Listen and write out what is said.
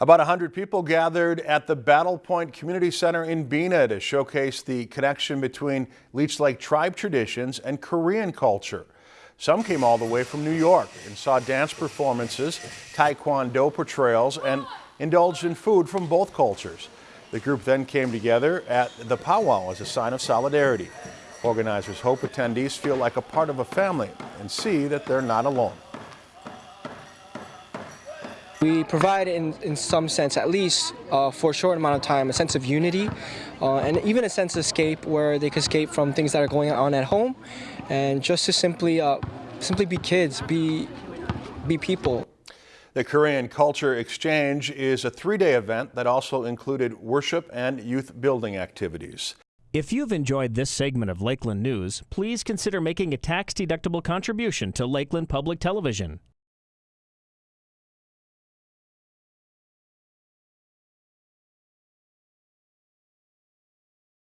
About 100 people gathered at the Battle Point Community Center in Bena to showcase the connection between Leech Lake tribe traditions and Korean culture. Some came all the way from New York and saw dance performances, taekwondo portrayals, and indulged in food from both cultures. The group then came together at the powwow as a sign of solidarity. Organizers hope attendees feel like a part of a family and see that they're not alone. We provide, in, in some sense, at least uh, for a short amount of time, a sense of unity uh, and even a sense of escape where they can escape from things that are going on at home and just to simply, uh, simply be kids, be, be people. The Korean Culture Exchange is a three-day event that also included worship and youth building activities. If you've enjoyed this segment of Lakeland News, please consider making a tax-deductible contribution to Lakeland Public Television.